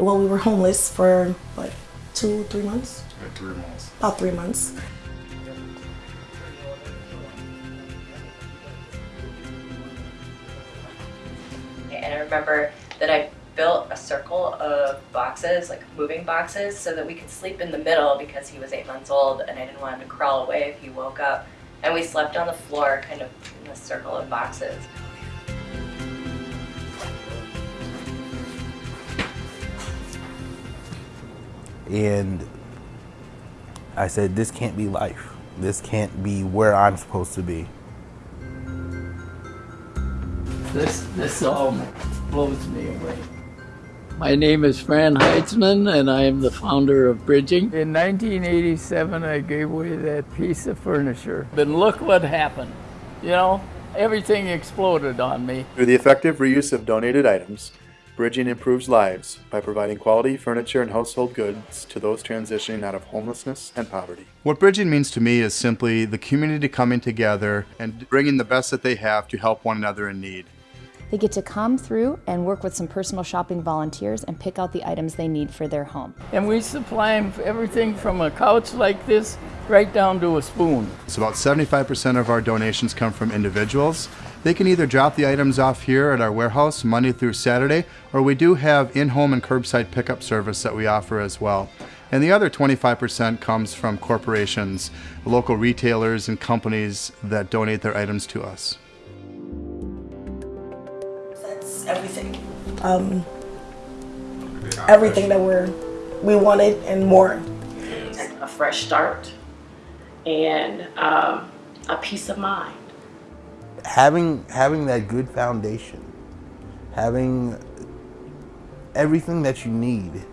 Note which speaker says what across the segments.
Speaker 1: well, we were homeless for what, two, three months?
Speaker 2: About three months.
Speaker 1: About three months.
Speaker 3: And I remember that I built a circle of boxes, like moving boxes, so that we could sleep in the middle because he was eight months old and I didn't want him to crawl away if he woke up. And we slept on the floor, kind of in a circle of boxes.
Speaker 4: And I said, this can't be life. This can't be where I'm supposed to be.
Speaker 5: This, this all blows me away. My name is Fran Heitzman, and I am the founder of Bridging. In 1987, I gave away that piece of furniture. But look what happened. You know, everything exploded on me.
Speaker 6: Through the effective reuse of donated items, Bridging improves lives by providing quality furniture and household goods to those transitioning out of homelessness and poverty. What Bridging means to me is simply the community coming together and bringing the best that they have to help one another in need.
Speaker 7: They get to come through and work with some personal shopping volunteers and pick out the items they need for their home.
Speaker 5: And we supply them everything from a couch like this right down to a spoon.
Speaker 6: So about 75% of our donations come from individuals. They can either drop the items off here at our warehouse Monday through Saturday, or we do have in-home and curbside pickup service that we offer as well. And the other 25% comes from corporations, local retailers and companies that donate their items to us.
Speaker 1: That's everything. Um, everything that we're we wanted and more.
Speaker 8: a fresh start and um, a peace of mind.
Speaker 4: Having, having that good foundation, having everything that you need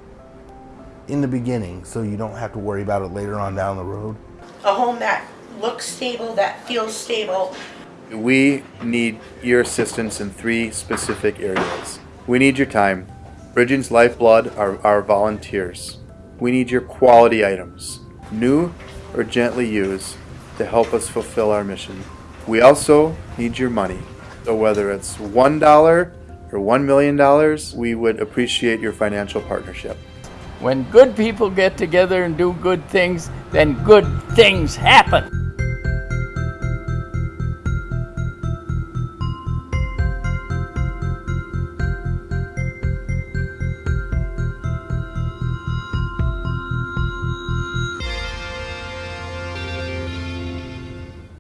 Speaker 4: in the beginning so you don't have to worry about it later on down the road.
Speaker 9: a home that looks stable, that feels stable.
Speaker 6: We need your assistance in three specific areas. We need your time. Bridging's lifeblood are our volunteers. We need your quality items, new or gently used, to help us fulfill our mission. We also need your money. So whether it's $1 or $1 million, we would appreciate your financial partnership.
Speaker 5: When good people get together and do good things, then good things happen.